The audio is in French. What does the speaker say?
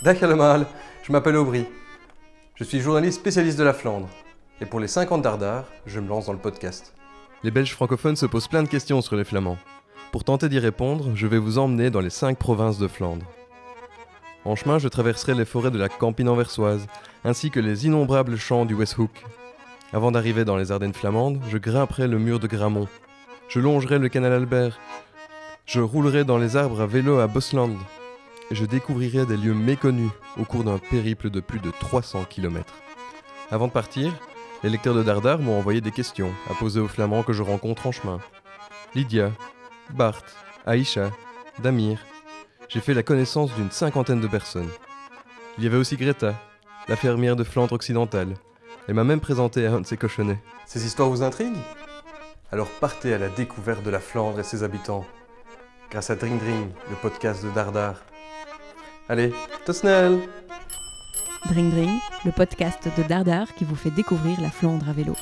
Dag allemaal, je m'appelle Aubry. Je suis journaliste spécialiste de la Flandre. Et pour les 50 d'Ardard, je me lance dans le podcast. Les Belges francophones se posent plein de questions sur les Flamands. Pour tenter d'y répondre, je vais vous emmener dans les 5 provinces de Flandre. En chemin, je traverserai les forêts de la Campine anversoise, ainsi que les innombrables champs du Westhoek. Avant d'arriver dans les Ardennes flamandes, je grimperai le mur de Gramont. Je longerai le canal Albert. Je roulerai dans les arbres à vélo à Bosland. Je découvrirai des lieux méconnus au cours d'un périple de plus de 300 km. Avant de partir, les lecteurs de Dardar m'ont envoyé des questions à poser aux Flamands que je rencontre en chemin. Lydia, Bart, Aïcha, Damir. J'ai fait la connaissance d'une cinquantaine de personnes. Il y avait aussi Greta, la fermière de Flandre occidentale. Elle m'a même présenté à un de ses cochonnets. Ces histoires vous intriguent? Alors partez à la découverte de la Flandre et ses habitants, grâce à Dring Dring, le podcast de Dardar. Allez, tot snel Dring Dring, le podcast de Dardar qui vous fait découvrir la Flandre à vélo.